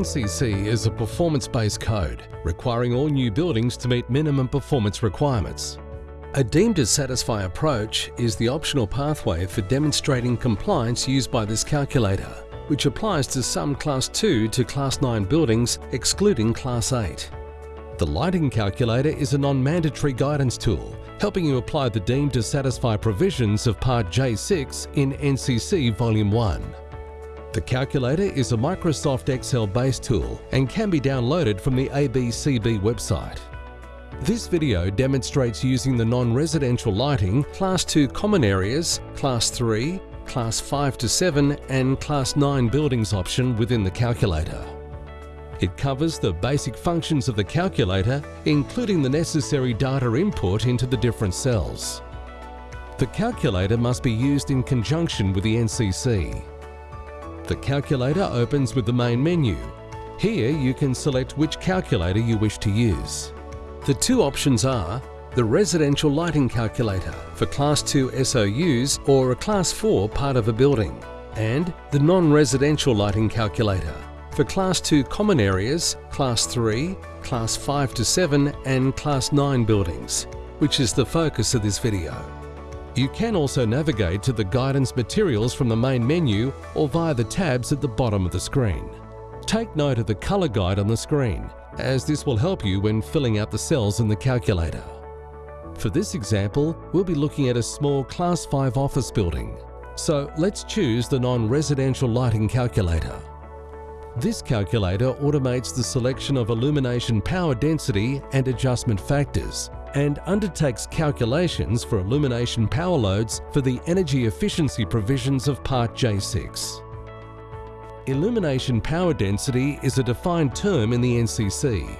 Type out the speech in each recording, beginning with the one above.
NCC is a performance-based code requiring all new buildings to meet minimum performance requirements. A deemed to satisfy approach is the optional pathway for demonstrating compliance used by this calculator, which applies to some Class 2 to Class 9 buildings excluding Class 8. The lighting calculator is a non-mandatory guidance tool, helping you apply the deemed to satisfy provisions of Part J6 in NCC Volume 1. The calculator is a Microsoft Excel-based tool and can be downloaded from the ABCB website. This video demonstrates using the non-residential lighting Class 2 common areas, Class 3, Class 5 to 7 and Class 9 buildings option within the calculator. It covers the basic functions of the calculator, including the necessary data input into the different cells. The calculator must be used in conjunction with the NCC. The calculator opens with the main menu. Here you can select which calculator you wish to use. The two options are the residential lighting calculator for Class 2 SOUs or a Class 4 part of a building and the non-residential lighting calculator for Class 2 common areas, Class 3, Class 5 to 7 and Class 9 buildings, which is the focus of this video. You can also navigate to the guidance materials from the main menu or via the tabs at the bottom of the screen. Take note of the colour guide on the screen, as this will help you when filling out the cells in the calculator. For this example, we'll be looking at a small Class 5 office building. So let's choose the non-residential lighting calculator. This calculator automates the selection of illumination power density and adjustment factors and undertakes calculations for illumination power loads for the energy efficiency provisions of Part J6. Illumination power density is a defined term in the NCC.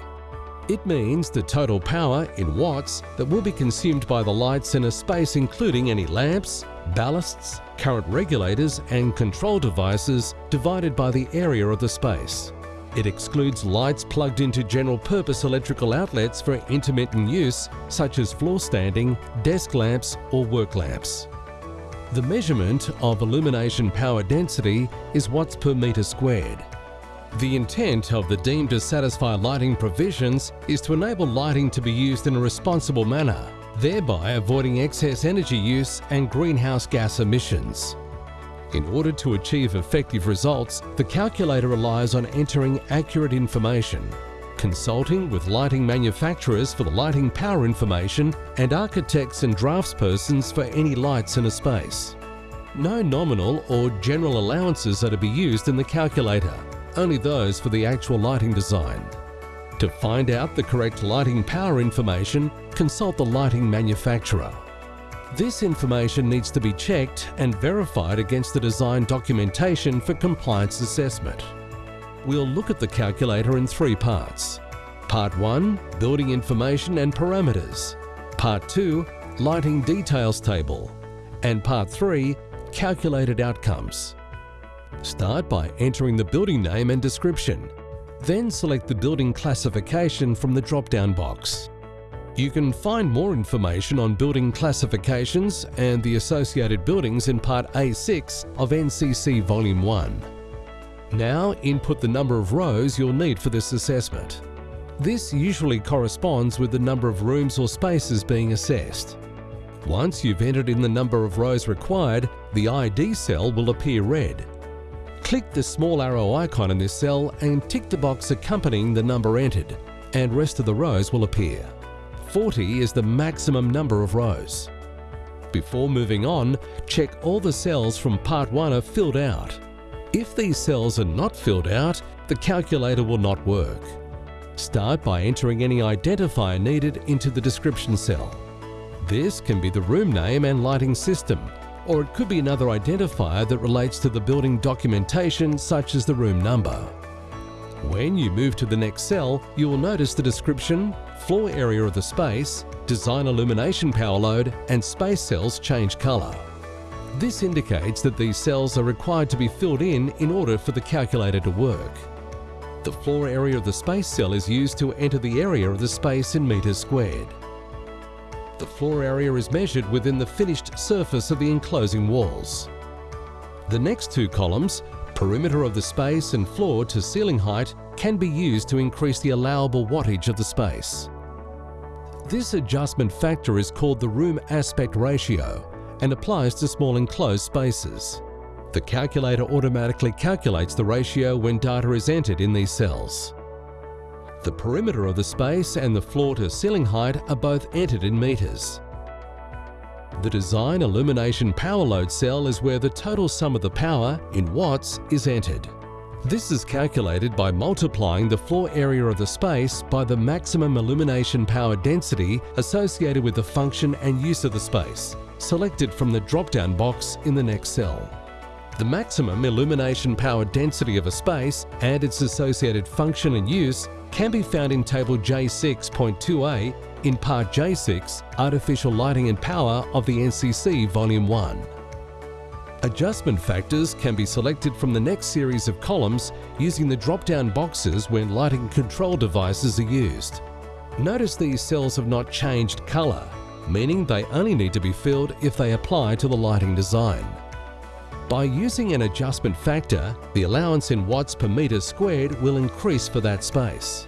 It means the total power in watts that will be consumed by the lights in a space including any lamps, ballasts, current regulators and control devices divided by the area of the space. It excludes lights plugged into general purpose electrical outlets for intermittent use such as floor standing, desk lamps or work lamps. The measurement of illumination power density is watts per metre squared. The intent of the deemed to satisfy lighting provisions is to enable lighting to be used in a responsible manner, thereby avoiding excess energy use and greenhouse gas emissions. In order to achieve effective results, the calculator relies on entering accurate information, consulting with lighting manufacturers for the lighting power information and architects and draftspersons for any lights in a space. No nominal or general allowances are to be used in the calculator, only those for the actual lighting design. To find out the correct lighting power information, consult the lighting manufacturer. This information needs to be checked and verified against the design documentation for compliance assessment. We'll look at the calculator in three parts. Part 1 – Building Information and Parameters. Part 2 – Lighting Details Table. And Part 3 – Calculated Outcomes. Start by entering the building name and description. Then select the building classification from the drop-down box. You can find more information on building classifications and the associated buildings in Part A6 of NCC Volume 1. Now input the number of rows you'll need for this assessment. This usually corresponds with the number of rooms or spaces being assessed. Once you've entered in the number of rows required, the ID cell will appear red. Click the small arrow icon in this cell and tick the box accompanying the number entered, and rest of the rows will appear. 40 is the maximum number of rows. Before moving on, check all the cells from Part 1 are filled out. If these cells are not filled out, the calculator will not work. Start by entering any identifier needed into the description cell. This can be the room name and lighting system, or it could be another identifier that relates to the building documentation such as the room number. When you move to the next cell, you will notice the description, floor area of the space, design illumination power load and space cells change colour. This indicates that these cells are required to be filled in in order for the calculator to work. The floor area of the space cell is used to enter the area of the space in metres squared. The floor area is measured within the finished surface of the enclosing walls. The next two columns perimeter of the space and floor to ceiling height can be used to increase the allowable wattage of the space. This adjustment factor is called the room aspect ratio and applies to small enclosed spaces. The calculator automatically calculates the ratio when data is entered in these cells. The perimeter of the space and the floor to ceiling height are both entered in metres. The design illumination power load cell is where the total sum of the power, in watts, is entered. This is calculated by multiplying the floor area of the space by the maximum illumination power density associated with the function and use of the space, selected from the drop-down box in the next cell. The maximum illumination power density of a space and its associated function and use can be found in Table J6.2a in Part J6 Artificial Lighting and Power of the NCC Volume 1. Adjustment factors can be selected from the next series of columns using the drop-down boxes when lighting control devices are used. Notice these cells have not changed colour, meaning they only need to be filled if they apply to the lighting design. By using an adjustment factor, the allowance in watts per metre squared will increase for that space.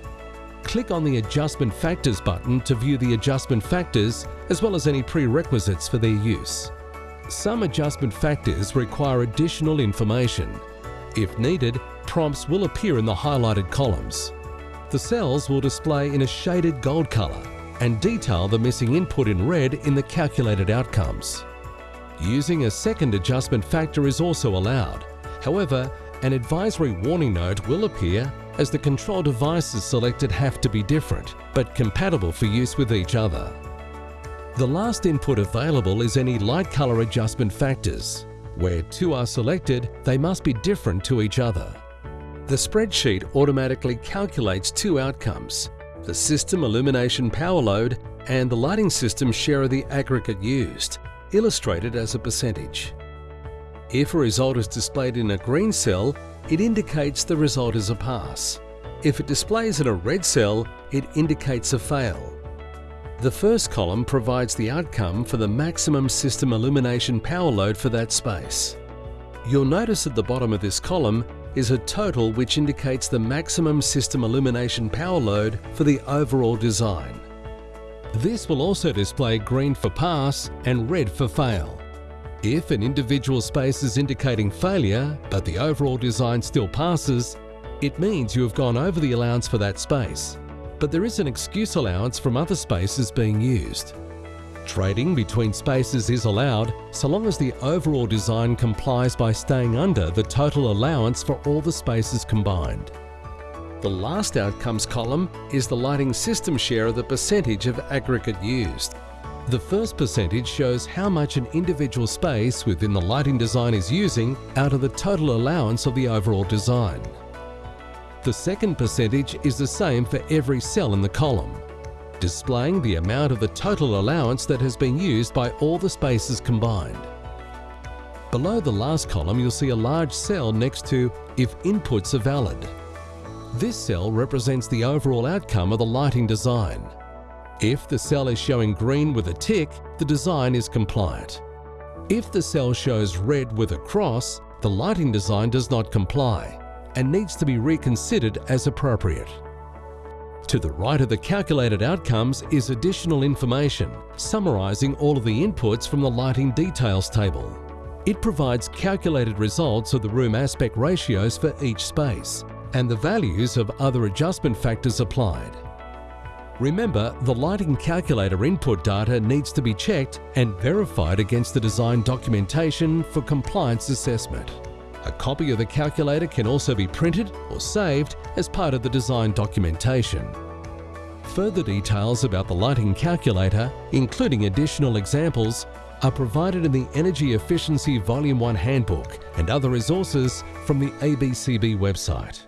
Click on the Adjustment Factors button to view the adjustment factors as well as any prerequisites for their use. Some adjustment factors require additional information. If needed, prompts will appear in the highlighted columns. The cells will display in a shaded gold colour and detail the missing input in red in the calculated outcomes. Using a second adjustment factor is also allowed. However, an advisory warning note will appear as the control devices selected have to be different, but compatible for use with each other. The last input available is any light color adjustment factors. Where two are selected, they must be different to each other. The spreadsheet automatically calculates two outcomes, the system illumination power load and the lighting system share of the aggregate used illustrated as a percentage. If a result is displayed in a green cell, it indicates the result is a pass. If it displays in a red cell, it indicates a fail. The first column provides the outcome for the maximum system illumination power load for that space. You'll notice at the bottom of this column is a total which indicates the maximum system illumination power load for the overall design. This will also display green for pass and red for fail. If an individual space is indicating failure, but the overall design still passes, it means you have gone over the allowance for that space, but there is an excuse allowance from other spaces being used. Trading between spaces is allowed so long as the overall design complies by staying under the total allowance for all the spaces combined. The last outcomes column is the lighting system share of the percentage of aggregate used. The first percentage shows how much an individual space within the lighting design is using out of the total allowance of the overall design. The second percentage is the same for every cell in the column, displaying the amount of the total allowance that has been used by all the spaces combined. Below the last column you'll see a large cell next to if inputs are valid. This cell represents the overall outcome of the lighting design. If the cell is showing green with a tick, the design is compliant. If the cell shows red with a cross, the lighting design does not comply and needs to be reconsidered as appropriate. To the right of the calculated outcomes is additional information summarising all of the inputs from the lighting details table. It provides calculated results of the room aspect ratios for each space and the values of other adjustment factors applied. Remember, the lighting calculator input data needs to be checked and verified against the design documentation for compliance assessment. A copy of the calculator can also be printed or saved as part of the design documentation. Further details about the lighting calculator, including additional examples, are provided in the Energy Efficiency Volume 1 Handbook and other resources from the ABCB website.